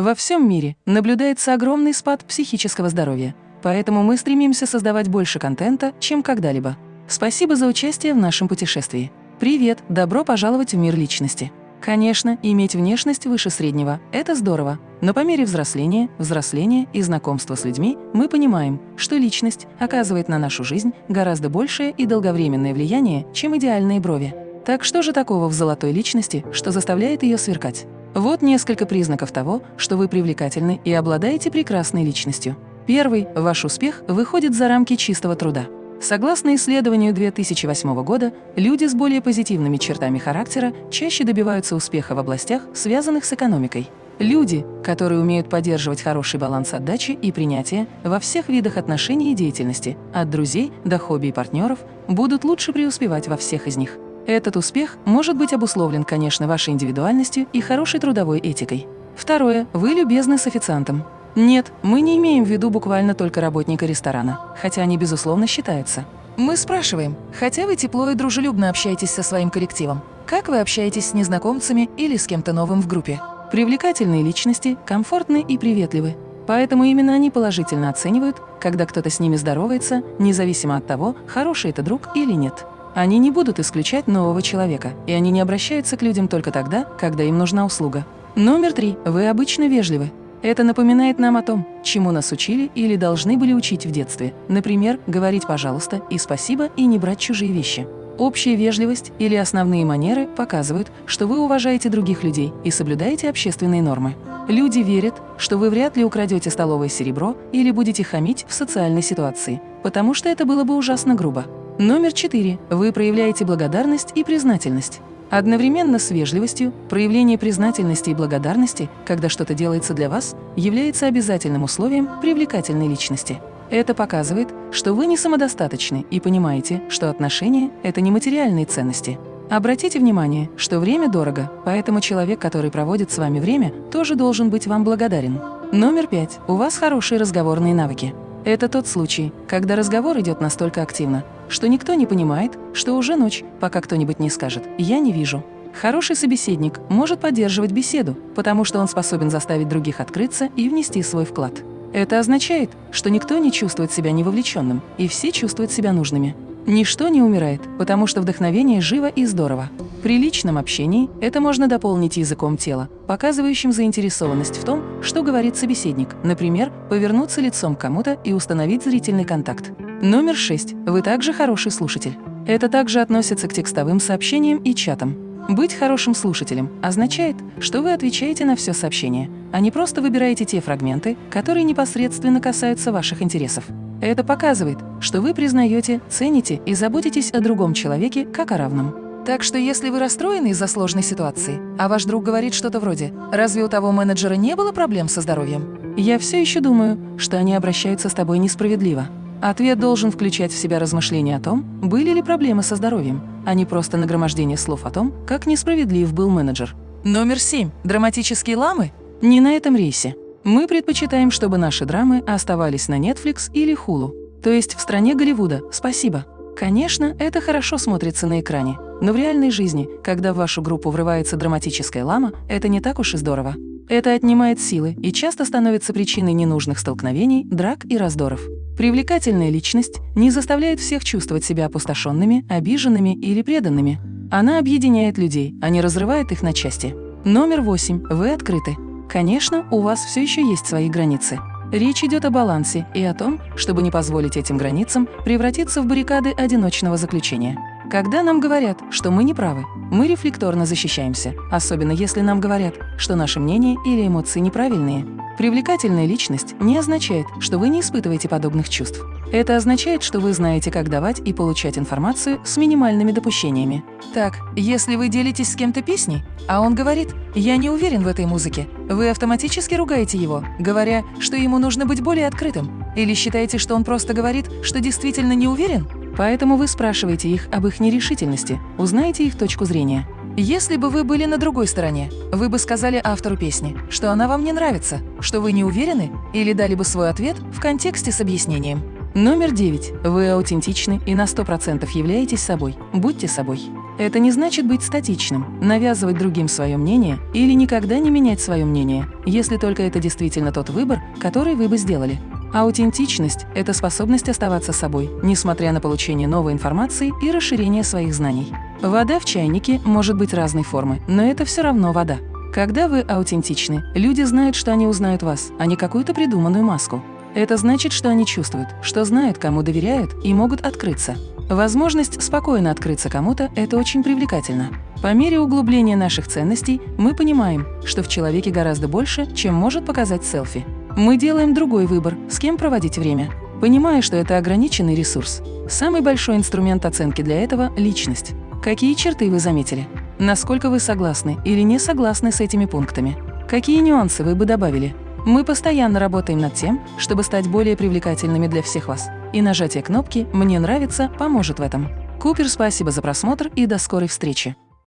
Во всем мире наблюдается огромный спад психического здоровья, поэтому мы стремимся создавать больше контента, чем когда-либо. Спасибо за участие в нашем путешествии. Привет, добро пожаловать в мир личности. Конечно, иметь внешность выше среднего – это здорово, но по мере взросления, взросления и знакомства с людьми мы понимаем, что личность оказывает на нашу жизнь гораздо большее и долговременное влияние, чем идеальные брови. Так что же такого в золотой личности, что заставляет ее сверкать? Вот несколько признаков того, что вы привлекательны и обладаете прекрасной личностью. Первый – ваш успех выходит за рамки чистого труда. Согласно исследованию 2008 года, люди с более позитивными чертами характера чаще добиваются успеха в областях, связанных с экономикой. Люди, которые умеют поддерживать хороший баланс отдачи и принятия во всех видах отношений и деятельности, от друзей до хобби и партнеров, будут лучше преуспевать во всех из них. Этот успех может быть обусловлен, конечно, вашей индивидуальностью и хорошей трудовой этикой. Второе. Вы любезны с официантом. Нет, мы не имеем в виду буквально только работника ресторана, хотя они, безусловно, считаются. Мы спрашиваем, хотя вы тепло и дружелюбно общаетесь со своим коллективом, как вы общаетесь с незнакомцами или с кем-то новым в группе? Привлекательные личности, комфортны и приветливы. Поэтому именно они положительно оценивают, когда кто-то с ними здоровается, независимо от того, хороший это друг или нет. Они не будут исключать нового человека, и они не обращаются к людям только тогда, когда им нужна услуга. Номер три. Вы обычно вежливы. Это напоминает нам о том, чему нас учили или должны были учить в детстве. Например, говорить «пожалуйста» и «спасибо» и не брать чужие вещи. Общая вежливость или основные манеры показывают, что вы уважаете других людей и соблюдаете общественные нормы. Люди верят, что вы вряд ли украдете столовое серебро или будете хамить в социальной ситуации, потому что это было бы ужасно грубо. Номер четыре. Вы проявляете благодарность и признательность. Одновременно с вежливостью, проявление признательности и благодарности, когда что-то делается для вас, является обязательным условием привлекательной личности. Это показывает, что вы не самодостаточны и понимаете, что отношения – это не материальные ценности. Обратите внимание, что время дорого, поэтому человек, который проводит с вами время, тоже должен быть вам благодарен. Номер пять. У вас хорошие разговорные навыки. Это тот случай, когда разговор идет настолько активно, что никто не понимает, что уже ночь, пока кто-нибудь не скажет «я не вижу». Хороший собеседник может поддерживать беседу, потому что он способен заставить других открыться и внести свой вклад. Это означает, что никто не чувствует себя невовлеченным, и все чувствуют себя нужными. Ничто не умирает, потому что вдохновение живо и здорово. При личном общении это можно дополнить языком тела, показывающим заинтересованность в том, что говорит собеседник, например, повернуться лицом к кому-то и установить зрительный контакт. Номер 6. Вы также хороший слушатель. Это также относится к текстовым сообщениям и чатам. Быть хорошим слушателем означает, что вы отвечаете на все сообщение, а не просто выбираете те фрагменты, которые непосредственно касаются ваших интересов. Это показывает, что вы признаете, цените и заботитесь о другом человеке как о равном. Так что если вы расстроены из-за сложной ситуации, а ваш друг говорит что-то вроде «Разве у того менеджера не было проблем со здоровьем?» Я все еще думаю, что они обращаются с тобой несправедливо. Ответ должен включать в себя размышления о том, были ли проблемы со здоровьем, а не просто нагромождение слов о том, как несправедлив был менеджер. Номер семь. Драматические ламы? Не на этом рейсе. Мы предпочитаем, чтобы наши драмы оставались на Netflix или Hulu, то есть в стране Голливуда. Спасибо. Конечно, это хорошо смотрится на экране, но в реальной жизни, когда в вашу группу врывается драматическая лама, это не так уж и здорово. Это отнимает силы и часто становится причиной ненужных столкновений, драк и раздоров. Привлекательная личность не заставляет всех чувствовать себя опустошенными, обиженными или преданными. Она объединяет людей, а не разрывает их на части. Номер восемь. Вы открыты. Конечно, у вас все еще есть свои границы. Речь идет о балансе и о том, чтобы не позволить этим границам превратиться в баррикады одиночного заключения. Когда нам говорят, что мы не правы, мы рефлекторно защищаемся, особенно если нам говорят, что наше мнение или эмоции неправильные. Привлекательная личность не означает, что вы не испытываете подобных чувств. Это означает, что вы знаете, как давать и получать информацию с минимальными допущениями. Так, если вы делитесь с кем-то песней, а он говорит «я не уверен в этой музыке», вы автоматически ругаете его, говоря, что ему нужно быть более открытым. Или считаете, что он просто говорит, что действительно не уверен? Поэтому вы спрашиваете их об их нерешительности, узнаете их точку зрения. Если бы вы были на другой стороне, вы бы сказали автору песни, что она вам не нравится, что вы не уверены, или дали бы свой ответ в контексте с объяснением. Номер девять. Вы аутентичны и на 100% являетесь собой. Будьте собой. Это не значит быть статичным, навязывать другим свое мнение или никогда не менять свое мнение, если только это действительно тот выбор, который вы бы сделали. Аутентичность – это способность оставаться собой, несмотря на получение новой информации и расширение своих знаний. Вода в чайнике может быть разной формы, но это все равно вода. Когда вы аутентичны, люди знают, что они узнают вас, а не какую-то придуманную маску. Это значит, что они чувствуют, что знают, кому доверяют и могут открыться. Возможность спокойно открыться кому-то – это очень привлекательно. По мере углубления наших ценностей мы понимаем, что в человеке гораздо больше, чем может показать селфи. Мы делаем другой выбор, с кем проводить время, понимая, что это ограниченный ресурс. Самый большой инструмент оценки для этого – личность. Какие черты вы заметили? Насколько вы согласны или не согласны с этими пунктами? Какие нюансы вы бы добавили? Мы постоянно работаем над тем, чтобы стать более привлекательными для всех вас. И нажатие кнопки «Мне нравится» поможет в этом. Купер, спасибо за просмотр и до скорой встречи!